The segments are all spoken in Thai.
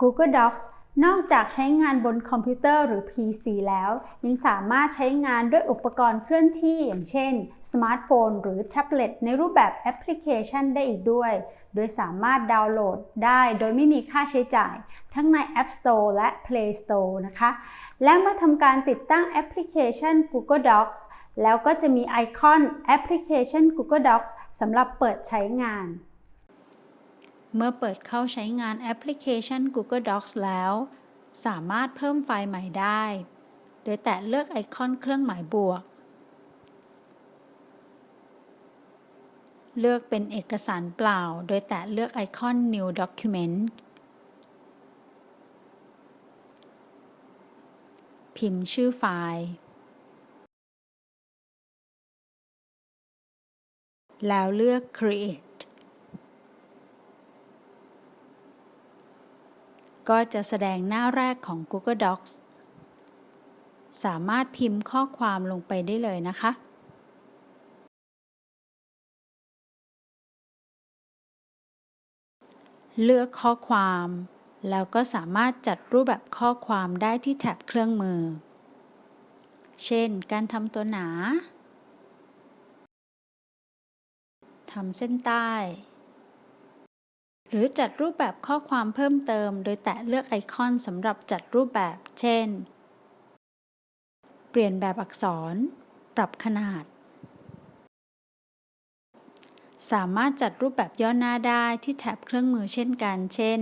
Google Docs นอกจากใช้งานบนคอมพิวเตอร์หรือ PC แล้ว ยังสามารถใช้งานด้วยอุปกรณ์เคลื่อนที่อย่างเช่น สมาร์ทโฟนหรือแท็บเล็ตในรูปแบบแอปพลิเคชันได้อีกด้วย โดยสามารถดาวน์โหลดได้โดยไม่มีค่าใช้จ่าย ทั้งใน App Store และ Play Store นะคะ และเมื่อทำการติดตั้งแอปพลิเคชัน Google Docs แล้วก็จะมีไอคอนแอปพลิเคชัน Google Docs สำหรับเปิดใช้งาน เมื่อเปิดเข้าใช้งานแอปพลิเคชัน Google Docs แล้ว สามารถเพิ่มไฟล์ใหม่ได้ โดยแตะเลือกไอคอนเครื่องหมายบวก เลือกเป็นเอกสารเปล่า โดยแตะเลือกไอคอน New Document พิมพ์ชื่อไฟล์ แล้วเลือก Create ก็จะแสดงหน้าแรกของ Google Docs สามารถพิมพ์ข้อความลงไปได้เลยนะคะ เลือกข้อความ แล้วก็สามารถจัดรูปแบบข้อความได้ที่แท็บเครื่องมือ เช่น การทำตัวหนา ทำเส้นใต้ หรือจัดรูปแบบข้อความเพิ่มเติม โดยแตะเลือกไอคอนสำหรับจัดรูปแบบ เช่น เปลี่ยนแบบอักษร ปรับขนาด สามารถจัดรูปแบบย่อหน้าได้ที่แท็บเครื่องมือเช่นกัน เช่น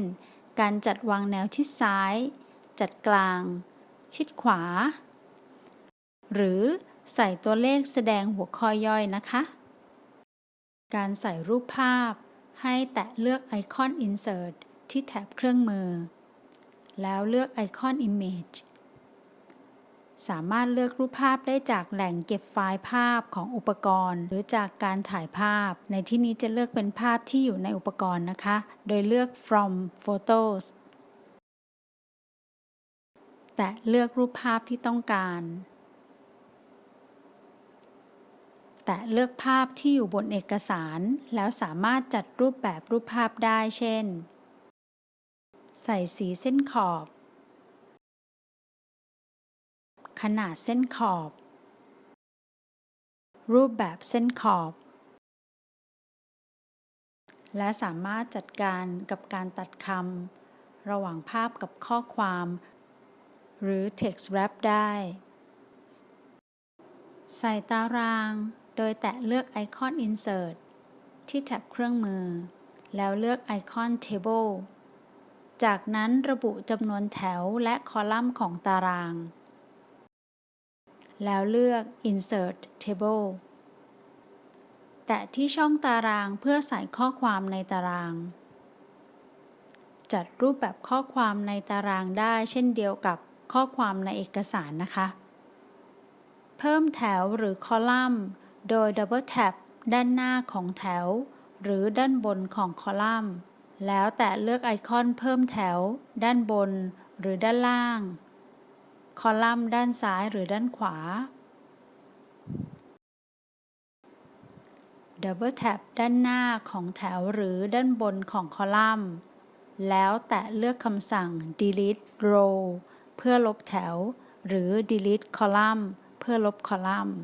การจัดวางแนวชิดซ้าย จัดกลาง ชิดขวา หรือใส่ตัวเลขแสดงหัวข้อย่อยนะคะ การใส่รูปภาพ ให้แตะเลือกไอคอน Insert ที่แท็บเครื่องมือ แล้วเลือกไอคอน Image สามารถเลือกรูปภาพได้จากแหล่งเก็บไฟล์ภาพของอุปกรณ์ หรือจากการถ่ายภาพ ในที่นี้จะเลือกเป็นภาพที่อยู่ในอุปกรณ์นะคะ โดยเลือก from photos แตะเลือกรูปภาพที่ต้องการ แตะเลือกภาพที่อยู่บนเอกสาร แล้วสามารถจัดรูปแบบรูปภาพได้เช่น ใส่สีเส้นขอบ ขนาดเส้นขอบ รูปแบบเส้นขอบ และสามารถจัดการกับการตัดคำระหว่างภาพกับข้อความ หรือ text wrap ได้ใส่ตาราง โดยแตะเลือกไอคอน Insert ที่แท็บเครื่องมือ แล้วเลือกไอคอน Table จากนั้นระบุจำนวนแถวและคอลัมน์ของตาราง แล้วเลือก Insert Table แตะที่ช่องตารางเพื่อใส่ข้อความในตาราง จัดรูปแบบข้อความในตารางได้เช่นเดียวกับข้อความในเอกสารนะคะ เพิ่มแถวหรือคอลัมน์ โดยดับเบิลแท็บด้านหน้าของแถว หรือด้านบนของคอลัมน์ แล้วแตะเลือกไอคอนเพิ่มแถว ด้านบน หรือด้านล่าง คอลัมน์ด้านซ้ายหรือด้านขวาdouble tap ด้านหน้าของแถวหรือด้านบนของคอลัมน์ แล้วแตะเลือกคำสั่ง delete row เพื่อลบแถว หรือ delete column เพื่อลบคอลัมน์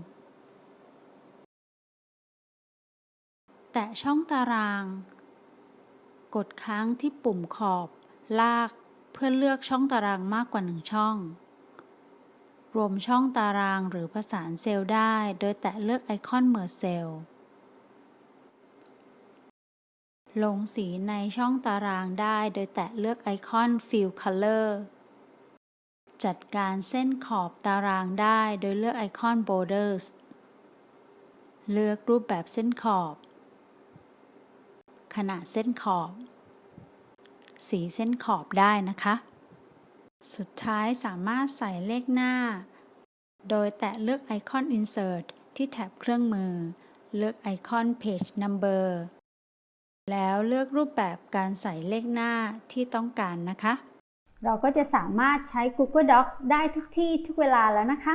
แตะช่องตาราง กดค้างที่ปุ่มขอบ ลากเพื่อเลือกช่องตารางมากกว่าหนึ่งช่อง รวมช่องตารางหรือผสานเซลล์ได้ โดยแตะเลือกไอคอนเมอร์เซลลงสีในช่องตารางได้โดยแตะเลือกไอคอน Fill Color จัดการเส้นขอบตารางได้โดยเลือกไอคอน Borders เลือกรูปแบบเส้นขอบ ขนาดเส้นขอบ สีเส้นขอบได้นะคะ สุดท้ายสามารถใส่เลขหน้า โดยแตะเลือกไอคอน Insert ที่แท็บเครื่องมือ เลือกไอคอน Page Number แล้วเลือกรูปแบบการใส่เลขหน้าที่ต้องการนะคะ เราก็จะสามารถใช้ Google Docs ได้ทุกที่ทุกเวลาแล้วนะคะ